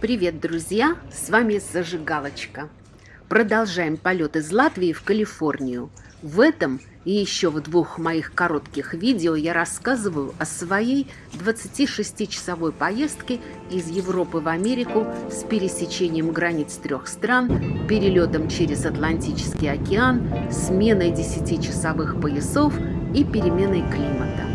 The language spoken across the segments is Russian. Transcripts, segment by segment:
Привет, друзья! С вами Зажигалочка. Продолжаем полет из Латвии в Калифорнию. В этом и еще в двух моих коротких видео я рассказываю о своей 26-часовой поездке из Европы в Америку с пересечением границ трех стран, перелетом через Атлантический океан, сменой 10-часовых поясов и переменой климата.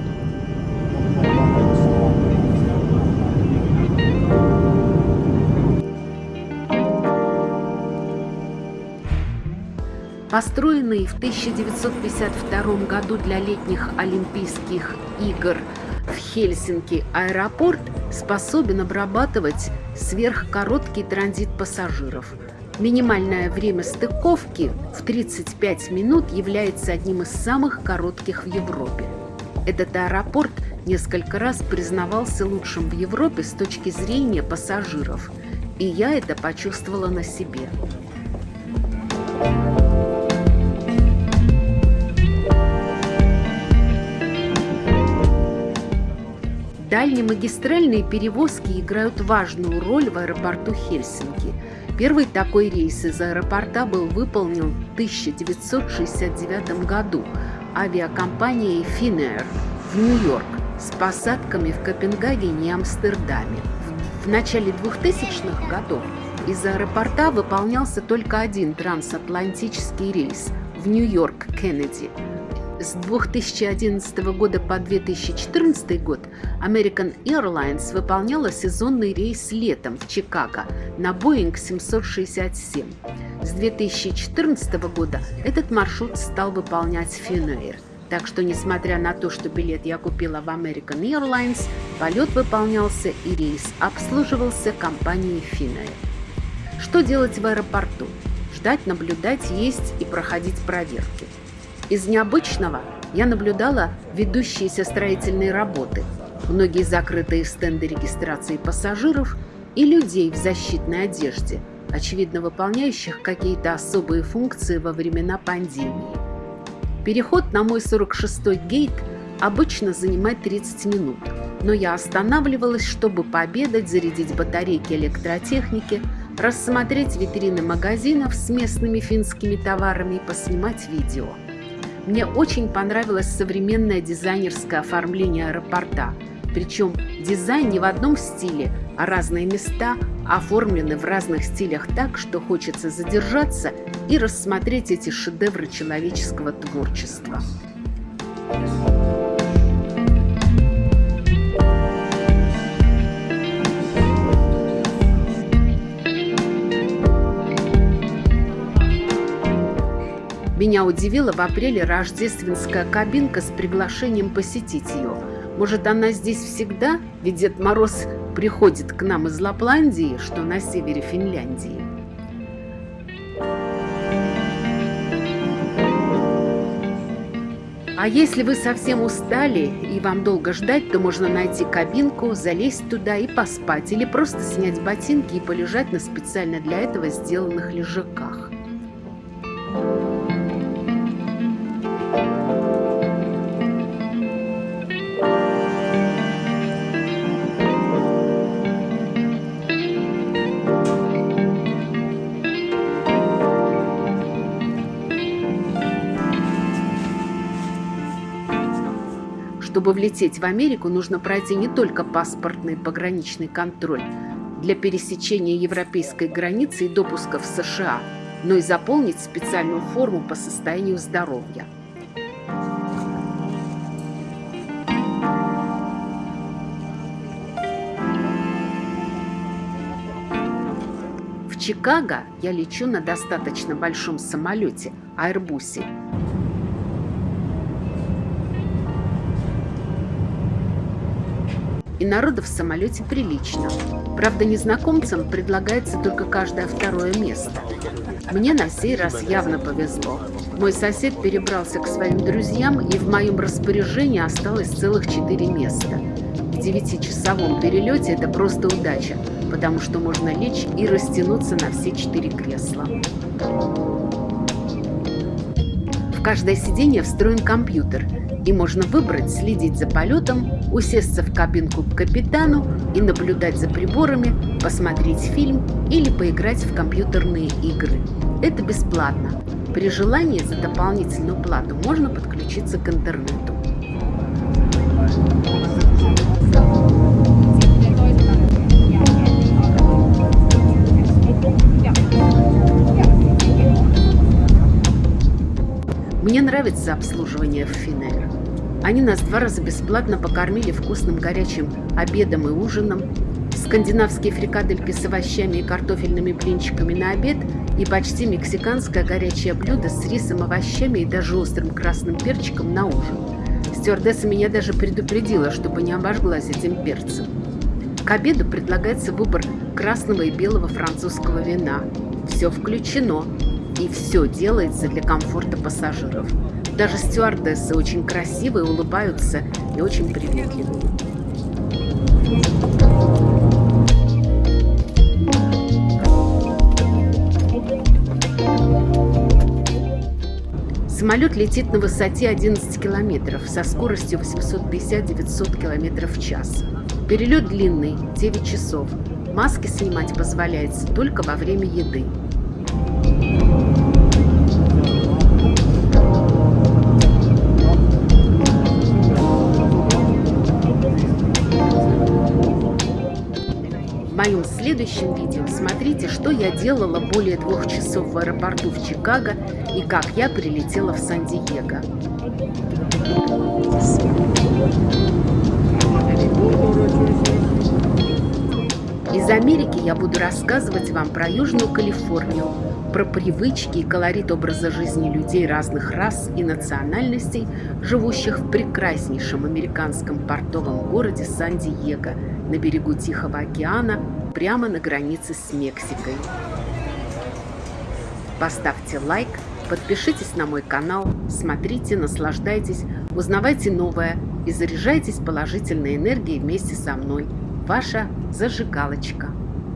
Построенный в 1952 году для летних Олимпийских игр в Хельсинки аэропорт способен обрабатывать сверхкороткий транзит пассажиров. Минимальное время стыковки в 35 минут является одним из самых коротких в Европе. Этот аэропорт несколько раз признавался лучшим в Европе с точки зрения пассажиров, и я это почувствовала на себе. Дальнемагистральные перевозки играют важную роль в аэропорту Хельсинки. Первый такой рейс из аэропорта был выполнен в 1969 году авиакомпанией Finnair в Нью-Йорк с посадками в Копенгагене и Амстердаме. В начале 2000-х годов из аэропорта выполнялся только один трансатлантический рейс в Нью-Йорк Кеннеди – с 2011 года по 2014 год American Airlines выполняла сезонный рейс летом в Чикаго на Boeing 767. С 2014 года этот маршрут стал выполнять Finnair. Так что, несмотря на то, что билет я купила в American Airlines, полет выполнялся и рейс обслуживался компанией Finnair. Что делать в аэропорту? Ждать, наблюдать, есть и проходить проверки. Из необычного я наблюдала ведущиеся строительные работы, многие закрытые стенды регистрации пассажиров и людей в защитной одежде, очевидно выполняющих какие-то особые функции во времена пандемии. Переход на мой 46-й гейт обычно занимает 30 минут, но я останавливалась, чтобы пообедать, зарядить батарейки электротехники, рассмотреть витрины магазинов с местными финскими товарами и поснимать видео. Мне очень понравилось современное дизайнерское оформление аэропорта. Причем дизайн не в одном стиле, а разные места оформлены в разных стилях так, что хочется задержаться и рассмотреть эти шедевры человеческого творчества. Меня удивила в апреле рождественская кабинка с приглашением посетить ее. Может, она здесь всегда? Ведь Дед Мороз приходит к нам из Лапландии, что на севере Финляндии. А если вы совсем устали и вам долго ждать, то можно найти кабинку, залезть туда и поспать, или просто снять ботинки и полежать на специально для этого сделанных лежаках. Чтобы влететь в Америку, нужно пройти не только паспортный пограничный контроль для пересечения европейской границы и допуска в США, но и заполнить специальную форму по состоянию здоровья. В Чикаго я лечу на достаточно большом самолете – Аэрбусе, и народу в самолете прилично. Правда, незнакомцам предлагается только каждое второе место. Мне на сей раз явно повезло. Мой сосед перебрался к своим друзьям, и в моем распоряжении осталось целых четыре места. В девятичасовом перелете это просто удача, потому что можно лечь и растянуться на все четыре кресла. В каждое сиденье встроен компьютер – И можно выбрать следить за полетом, усесться в кабинку к капитану и наблюдать за приборами, посмотреть фильм или поиграть в компьютерные игры. Это бесплатно. При желании за дополнительную плату можно подключиться к интернету. Мне нравится обслуживание в Финер. Они нас два раза бесплатно покормили вкусным горячим обедом и ужином, скандинавские фрикадельки с овощами и картофельными блинчиками на обед и почти мексиканское горячее блюдо с рисом, овощами и даже острым красным перчиком на ужин. Стюардесса меня даже предупредила, чтобы не обожглась этим перцем. К обеду предлагается выбор красного и белого французского вина. Все включено, и все делается для комфорта пассажиров. Даже стюардессы очень красивые, улыбаются и очень приветливые. Самолет летит на высоте 11 километров со скоростью 850-900 километров в час. Перелет длинный, 9 часов. Маски снимать позволяется только во время еды. Следующем видео смотрите, что я делала более двух часов в аэропорту в Чикаго и как я прилетела в Сан-Диего. Из Америки я буду рассказывать вам про Южную Калифорнию, про привычки и колорит образа жизни людей разных рас и национальностей, живущих в прекраснейшем американском портовом городе Сан-Диего на берегу Тихого океана, прямо на границе с Мексикой. Поставьте лайк, подпишитесь на мой канал, смотрите, наслаждайтесь, узнавайте новое и заряжайтесь положительной энергией вместе со мной. Ваша зажигалочка.